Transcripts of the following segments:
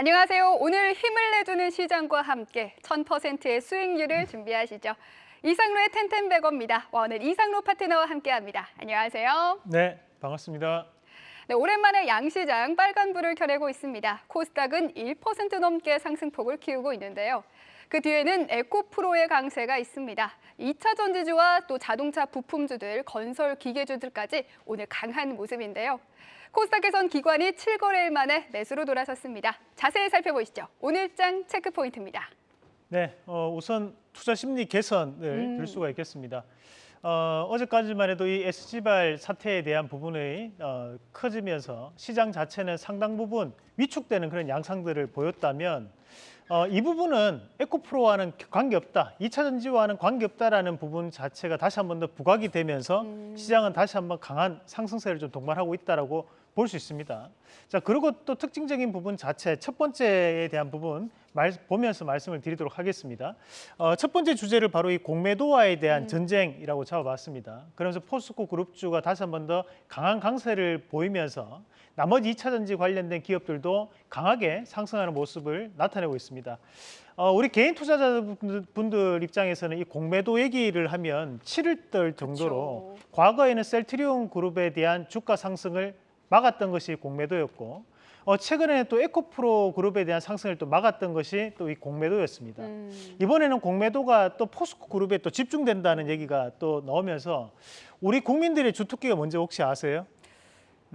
안녕하세요. 오늘 힘을 내주는 시장과 함께 1000%의 수익률을 준비하시죠. 이상로의 텐텐백어입니다. 오늘 이상로 파트너와 함께합니다. 안녕하세요. 네, 반갑습니다. 네, 오랜만에 양시장 빨간불을 켜내고 있습니다. 코스닥은 1% 넘게 상승폭을 키우고 있는데요. 그 뒤에는 에코프로의 강세가 있습니다. 2차 전지주와 또 자동차 부품주들, 건설 기계주들까지 오늘 강한 모습인데요. 코스닥에선 기관이 7거래일 만에 매수로 돌아섰습니다. 자세히 살펴보시죠. 오늘장 체크 포인트입니다. 네, 어, 우선 투자 심리 개선을 음. 들 수가 있겠습니다. 어, 어제까지만 해도 이 SG발 사태에 대한 부분이 어, 커지면서 시장 자체는 상당 부분 위축되는 그런 양상들을 보였다면 어, 이 부분은 에코프로와는 관계없다, 2차 전지와는 관계없다라는 부분 자체가 다시 한 번 더 부각이 되면서 시장은 다시 한 번 강한 상승세를 좀 동반하고 있다라고 볼 수 있습니다. 자, 그리고 또 특징적인 부분 자체 첫 번째에 대한 부분 말, 보면서 말씀을 드리도록 하겠습니다. 어, 첫 번째 주제를 바로 이 공매도와에 대한 전쟁이라고 잡아봤습니다. 그러면서 포스코 그룹주가 다시 한 번 더 강한 강세를 보이면서 나머지 2차 전지 관련된 기업들도 강하게 상승하는 모습을 나타내고 있습니다. 어, 우리 개인 투자자분들 입장에서는 이 공매도 얘기를 하면 치를 떨 정도로 그쵸. 과거에는 셀트리온 그룹에 대한 주가 상승을 막았던 것이 공매도였고 어, 최근에는 또 에코프로 그룹에 대한 상승을 또 막았던 것이 또 이 공매도였습니다. 음, 이번에는 공매도가 또 포스코 그룹에 또 집중된다는 얘기가 또 나오면서 우리 국민들의 주특기가 뭔지 혹시 아세요?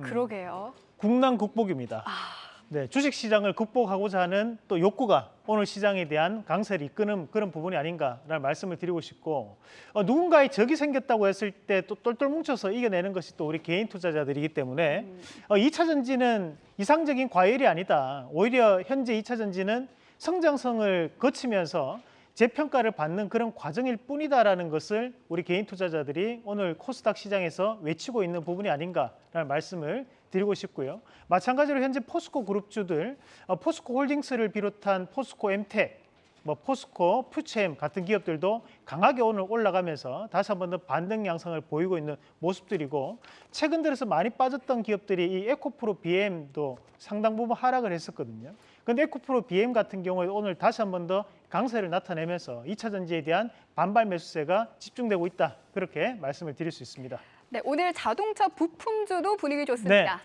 그러게요. 국난 극복입니다. 아. 네, 주식 시장을 극복하고자 하는 또 욕구가 오늘 시장에 대한 강세를 이끄는 그런 부분이 아닌가라는 말씀을 드리고 싶고 어, 누군가의 적이 생겼다고 했을 때 또 똘똘 뭉쳐서 이겨내는 것이 또 우리 개인 투자자들이기 때문에 음. 어, 2차 전지는 이상적인 과열이 아니다. 오히려 현재 2차 전지는 성장성을 거치면서 재평가를 받는 그런 과정일 뿐이다라는 것을 우리 개인 투자자들이 오늘 코스닥 시장에서 외치고 있는 부분이 아닌가라는 말씀을 드리고 싶고요. 마찬가지로 현재 포스코 그룹주들, 어, 포스코 홀딩스를 비롯한 포스코 엠텍, 뭐 포스코, 퓨체엠 같은 기업들도 강하게 오늘 올라가면서 다시 한 번 더 반등 양상을 보이고 있는 모습들이고 최근 들어서 많이 빠졌던 기업들이 이 에코프로 BM도 상당 부분 하락을 했었거든요. 근데 에코프로 BM 같은 경우에 오늘 다시 한 번 더 강세를 나타내면서 2차 전지에 대한 반발 매수세가 집중되고 있다. 그렇게 말씀을 드릴 수 있습니다. 네, 오늘 자동차 부품주도 분위기 좋습니다.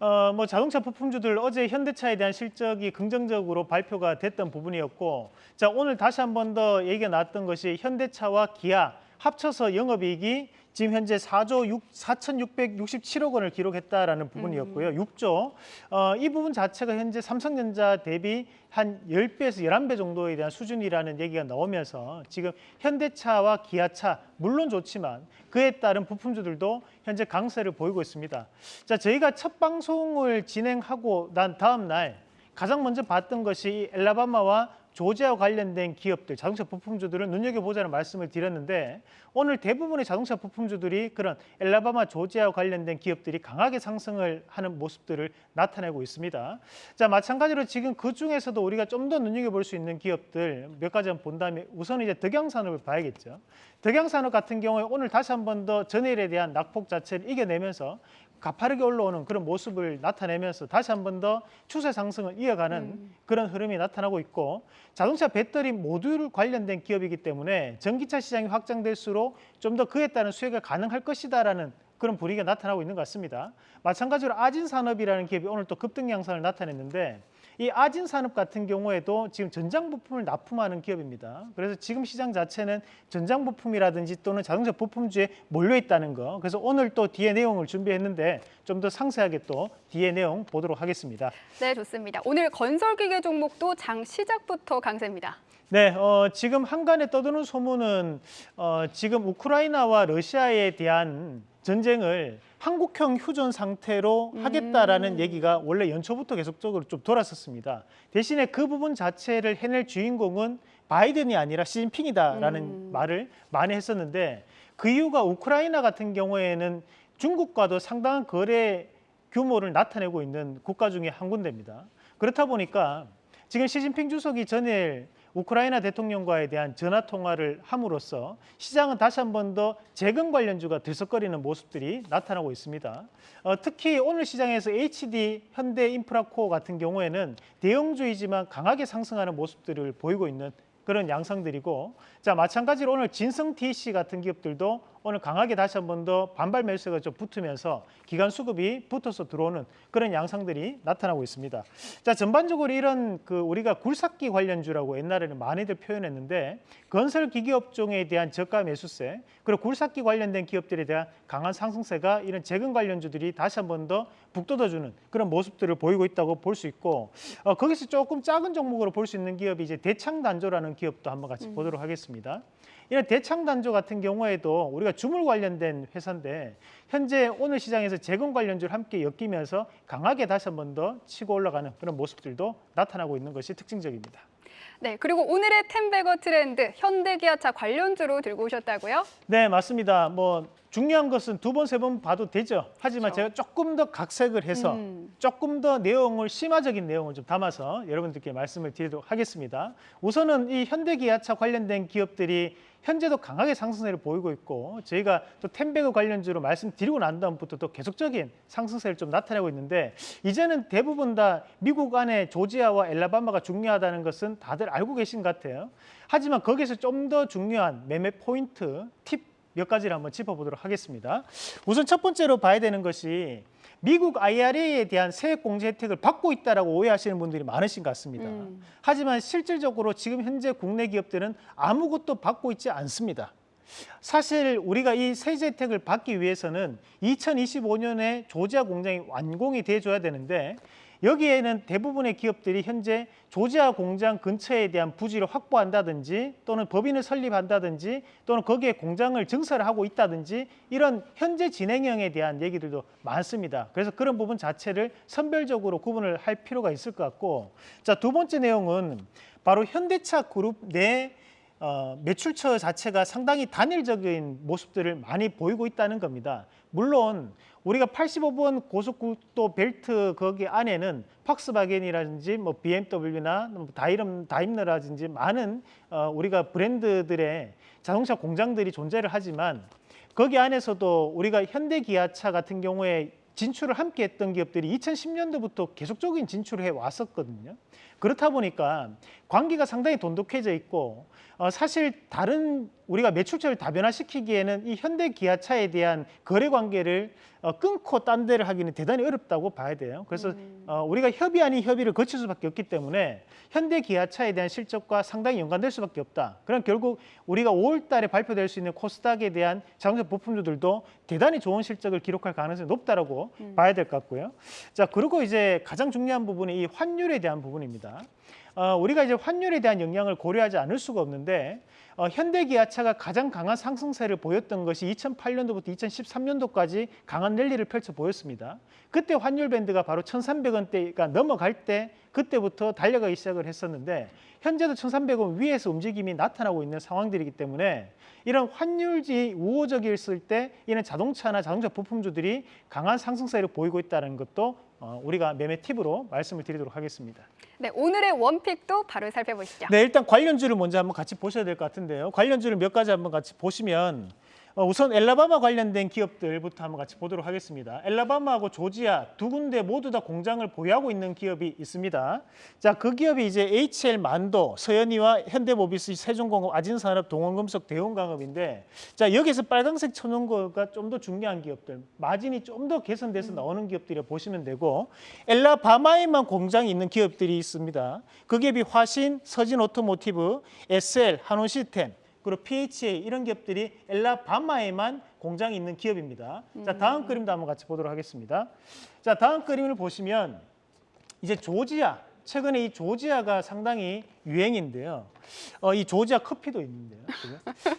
어, 뭐 자동차 부품주들 어제 현대차에 대한 실적이 긍정적으로 발표가 됐던 부분이었고 자 오늘 다시 한 번 더 얘기가 나왔던 것이 현대차와 기아 합쳐서 영업이익이 지금 현재 4조 6, 4,667억 원을 기록했다라는 부분이었고요. 6조. 어, 이 부분 자체가 현재 삼성전자 대비 한 10배에서 11배 정도에 대한 수준이라는 얘기가 나오면서 지금 현대차와 기아차 물론 좋지만 그에 따른 부품주들도 현재 강세를 보이고 있습니다. 자, 저희가 첫 방송을 진행하고 난 다음 날 가장 먼저 봤던 것이 이 엘라바마와 조지아와 관련된 기업들, 자동차 부품주들을 눈여겨보자는 말씀을 드렸는데 오늘 대부분의 자동차 부품주들이 그런 엘라바마, 조지아와 관련된 기업들이 강하게 상승을 하는 모습들을 나타내고 있습니다. 자, 마찬가지로 지금 그 중에서도 우리가 좀 더 눈여겨볼 수 있는 기업들 몇 가지 한번 본다면 우선 이제 덕양산업을 봐야겠죠. 덕양산업 같은 경우에 오늘 다시 한 번 더 전일에 대한 낙폭 자체를 이겨내면서 가파르게 올라오는 그런 모습을 나타내면서 다시 한 번 더 추세 상승을 이어가는 그런 흐름이 나타나고 있고 자동차 배터리 모듈 관련된 기업이기 때문에 전기차 시장이 확장될수록 좀 더 그에 따른 수혜가 가능할 것이다라는 그런 분위기가 나타나고 있는 것 같습니다. 마찬가지로 아진산업이라는 기업이 오늘 또 급등 양상을 나타냈는데 이 아진 산업 같은 경우에도 지금 전장 부품을 납품하는 기업입니다. 그래서 지금 시장 자체는 전장 부품이라든지 또는 자동차 부품주에 몰려 있다는 거. 그래서 오늘 또 뒤에 내용을 준비했는데 좀 더 상세하게 또 뒤에 내용 보도록 하겠습니다. 네, 좋습니다. 오늘 건설 기계 종목도 장 시작부터 강세입니다. 네, 어, 지금 한간에 떠도는 소문은 어, 지금 우크라이나와 러시아에 대한 전쟁을 한국형 휴전 상태로 하겠다라는 얘기가 원래 연초부터 계속적으로 좀 돌았었습니다. 대신에 그 부분 자체를 해낼 주인공은 바이든이 아니라 시진핑이다라는 음. 말을 많이 했었는데 그 이유가 우크라이나 같은 경우에는 중국과도 상당한 거래 규모를 나타내고 있는 국가 중에 한 군데입니다. 그렇다 보니까 지금 시진핑 주석이 전일 우크라이나 대통령과에 대한 전화 통화를 함으로써 시장은 다시 한 번 더 재건 관련주가 들썩거리는 모습들이 나타나고 있습니다. 어, 특히 오늘 시장에서 HD 현대인프라코어 같은 경우에는 대형주이지만 강하게 상승하는 모습들을 보이고 있는 그런 양상들이고 자 마찬가지로 오늘 진성 TC 같은 기업들도 오늘 강하게 다시 한 번 더 반발 매수가 좀 붙으면서 기간 수급이 붙어서 들어오는 그런 양상들이 나타나고 있습니다. 자 전반적으로 이런 그 우리가 굴삭기 관련주라고 옛날에는 많이들 표현했는데 건설 기계 업종에 대한 저가 매수세 그리고 굴삭기 관련된 기업들에 대한 강한 상승세가 이런 재건 관련주들이 다시 한 번 더 북돋아주는 그런 모습들을 보이고 있다고 볼 수 있고 어, 거기서 조금 작은 종목으로 볼 수 있는 기업이 이제 대창단조라는 기업도 한번 같이 보도록 하겠습니다. 이런 대창단조 같은 경우에도 우리가 주물 관련된 회사인데 현재 오늘 시장에서 재건 관련주를 함께 엮이면서 강하게 다시 한 번 더 치고 올라가는 그런 모습들도 나타나고 있는 것이 특징적입니다. 네, 그리고 오늘의 텐베거 트렌드 현대기아차 관련주로 들고 오셨다고요? 네, 맞습니다. 뭐 중요한 것은 두 번 세 번 봐도 되죠. 하지만 그렇죠. 제가 조금 더 각색을 해서 음. 조금 더 내용을 심화적인 내용을 좀 담아서 여러분들께 말씀을 드리도록 하겠습니다. 우선은 이 현대기아차 관련된 기업들이 현재도 강하게 상승세를 보이고 있고 저희가 또 텐베그 관련주로 말씀드리고 난 다음부터 또 계속적인 상승세를 좀 나타내고 있는데 이제는 대부분 다 미국 안에 조지아와 엘라바마가 중요하다는 것은 다들 알고 계신 것 같아요. 하지만 거기서 좀 더 중요한 매매 포인트 팁 몇 가지를 한번 짚어보도록 하겠습니다. 우선 첫 번째로 봐야 되는 것이 미국 IRA에 대한 세액 공제 혜택을 받고 있다라고 오해하시는 분들이 많으신 것 같습니다. 음. 하지만 실질적으로 지금 현재 국내 기업들은 아무것도 받고 있지 않습니다. 사실 우리가 이 세제 혜택을 받기 위해서는 2025년에 조지아 공장이 완공이 돼줘야 되는데 여기에는 대부분의 기업들이 현재 조지아 공장 근처에 대한 부지를 확보한다든지 또는 법인을 설립한다든지 또는 거기에 공장을 증설을 하고 있다든지 이런 현재 진행형에 대한 얘기들도 많습니다. 그래서 그런 부분 자체를 선별적으로 구분을 할 필요가 있을 것 같고 자 두 번째 내용은 바로 현대차 그룹 내 어, 매출처 자체가 상당히 단일적인 모습들을 많이 보이고 있다는 겁니다. 물론 우리가 85번 고속국도 벨트 거기 안에는 팍스바겐이라든지 뭐 BMW나 뭐 다이름 다임러라든지 많은 어, 우리가 브랜드들의 자동차 공장들이 존재를 하지만 거기 안에서도 우리가 현대기아차 같은 경우에 진출을 함께 했던 기업들이 2010년도부터 계속적인 진출을 해 왔었거든요. 그렇다 보니까 관계가 상당히 돈독해져 있고 어, 사실 다른 우리가 매출처를 다변화시키기에는 이 현대 기아차에 대한 거래 관계를 어, 끊고 딴 데를 하기는 대단히 어렵다고 봐야 돼요. 그래서 어, 우리가 협의 아닌 협의를 거칠 수밖에 없기 때문에 현대 기아차에 대한 실적과 상당히 연관될 수밖에 없다. 그럼 결국 우리가 5월 달에 발표될 수 있는 코스닥에 대한 자동차 부품주들도 대단히 좋은 실적을 기록할 가능성이 높다라고 봐야 될 것 같고요. 자, 그리고 이제 가장 중요한 부분이 이 환율에 대한 부분입니다. 어, 우리가 이제 환율에 대한 영향을 고려하지 않을 수가 없는데 어, 현대기아차가 가장 강한 상승세를 보였던 것이 2008년도부터 2013년도까지 강한 랠리를 펼쳐 보였습니다. 그때 환율 밴드가 바로 1,300원대가 넘어갈 때 그때부터 달려가기 시작을 했었는데 현재도 1,300원 위에서 움직임이 나타나고 있는 상황들이기 때문에 이런 환율이 우호적이었을 때 이런 자동차나 자동차 부품주들이 강한 상승세를 보이고 있다는 것도 어, 우리가 매매 팁으로 말씀을 드리도록 하겠습니다. 네, 오늘의 원픽도 바로 살펴보시죠. 네, 일단 관련주를 먼저 한번 같이 보셔야 될 것 같은데요. 관련주를 몇 가지 한번 같이 보시면 어, 우선 엘라바마 관련된 기업들부터 한번 같이 보도록 하겠습니다. 엘라바마하고 조지아 두 군데 모두 다 공장을 보유하고 있는 기업이 있습니다. 자, 그 기업이 이제 HL 만도, 서연이화 현대모비스, 세종공업, 아진산업, 동원금속, 대원강업인데 자, 여기서 빨간색 쳐놓은 거가 좀 더 중요한 기업들, 마진이 좀 더 개선돼서 나오는 기업들이 보시면 되고 엘라바마에만 공장이 있는 기업들이 있습니다. 그 기업이 화신, 서진 오토모티브, SL, 한원 시스템, 그리고 PHA 이런 기업들이 엘라바마에만 공장이 있는 기업입니다. 자 다음 그림도 한번 같이 보도록 하겠습니다. 자 다음 그림을 보시면 이제 조지아 최근에 이 조지아가 상당히 유행인데요. 어, 이 조지아 커피도 있는데요.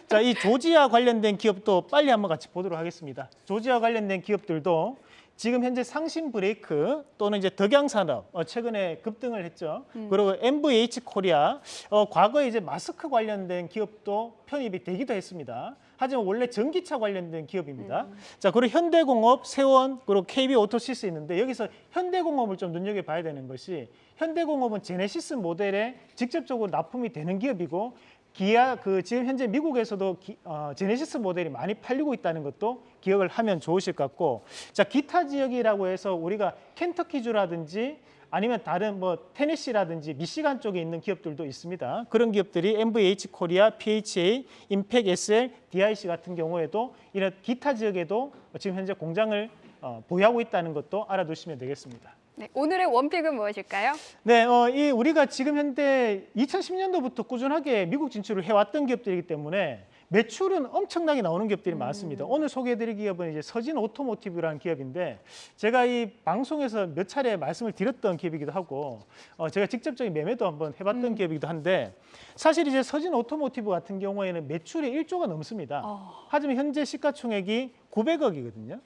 자, 이 조지아 관련된 기업도 빨리 한번 같이 보도록 하겠습니다. 조지아 관련된 기업들도 지금 현재 상신 브레이크 또는 이제 덕양산업 어, 최근에 급등을 했죠. 그리고 MVH 코리아 어, 과거에 이제 마스크 관련된 기업도 편입이 되기도 했습니다. 하지만 원래 전기차 관련된 기업입니다. 자 그리고 현대공업, 세원 그리고 KB 오토시스 있는데 여기서 현대공업을 좀 눈여겨 봐야 되는 것이 현대공업은 제네시스 모델에 직접적으로 납품이 되는 기업이고 기아 그 지금 현재 미국에서도 기, 어, 제네시스 모델이 많이 팔리고 있다는 것도 기억을 하면 좋으실 것 같고 자 기타 지역이라고 해서 우리가 켄터키주라든지 아니면 다른 뭐 테네시라든지 미시간 쪽에 있는 기업들도 있습니다. 그런 기업들이 NVH 코리아, PHA, 인팩 SL, DIC 같은 경우에도 이런 기타 지역에도 지금 현재 공장을 어, 보유하고 있다는 것도 알아두시면 되겠습니다. 네, 오늘의 one pick은 무엇일까요? 네, 어, 이 우리가 지금 현재 2010년도부터 꾸준하게 미국 진출을 해왔던 기업들이기 때문에 매출은 엄청나게 나오는 기업들이 많습니다. 오늘 소개해드릴 기업은 이제 서진 오토모티브라는 기업인데 제가 이 방송에서 몇 차례 말씀을 드렸던 기업이기도 하고 어, 제가 직접적인 매매도 한번 해봤던 기업이기도 한데 사실 이제 서진 오토모티브 같은 경우에는 매출이 1조가 넘습니다. 어. 하지만 현재 시가총액이 900억이거든요.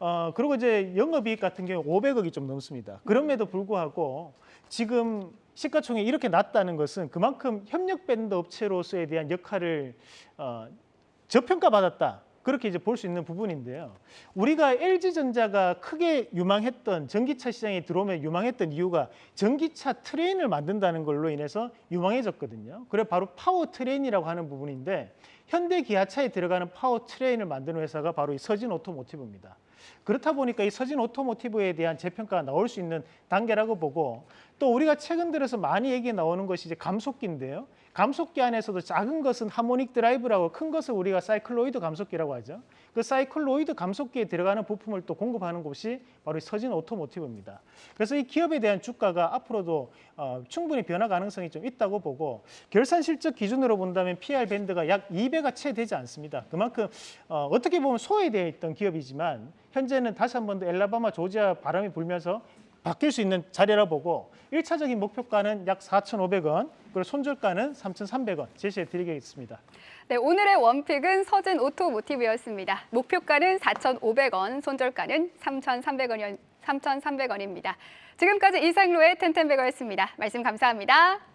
어, 그리고 이제 영업이익 같은 경우 500억이 좀 넘습니다. 그럼에도 불구하고 지금 시가총액이 이렇게 낮다는 것은 그만큼 협력 vendor 업체로서에 대한 역할을 어, 저평가받았다. 그렇게 이제 볼 수 있는 부분인데요. 우리가 LG전자가 크게 유망했던 전기차 시장에 들어오면 유망했던 이유가 전기차 train을 만든다는 걸로 인해서 유망해졌거든요. 그래 바로 power train이라고 하는 부분인데 현대 기아차에 들어가는 power train을 만드는 회사가 바로 이 서진 오토모티브입니다. 그렇다 보니까 이 서진 오토모티브에 대한 재평가가 나올 수 있는 단계라고 보고 또 우리가 최근 들어서 많이 얘기 나오는 것이 이제 감속기인데요. 감속기 안에서도 작은 것은 harmonic drive라고 큰 것을 우리가 사이클로이드 감속기라고 하죠. 그 사이클로이드 감속기에 들어가는 부품을 또 공급하는 곳이 바로 이 서진 오토모티브입니다. 그래서 이 기업에 대한 주가가 앞으로도 어, 충분히 변화 가능성이 좀 있다고 보고 결산 실적 기준으로 본다면 PER 밴드가 약 2배가 채 되지 않습니다. 그만큼 어, 어떻게 보면 소외되어 있던 기업이지만 현재는 다시 한 번 더 엘라바마 조지아 바람이 불면서 바뀔 수 있는 자리라 보고 일차적인 목표가는 약 4,500원, 그리고 손절가는 3,300원 제시해 드리겠습니다. 네, 오늘의 원픽은 서진 오토모티브였습니다. 목표가는 4,500원, 손절가는 3,300원, 3,300원입니다. 지금까지 이상로의 텐텐베거였습니다. 말씀 감사합니다.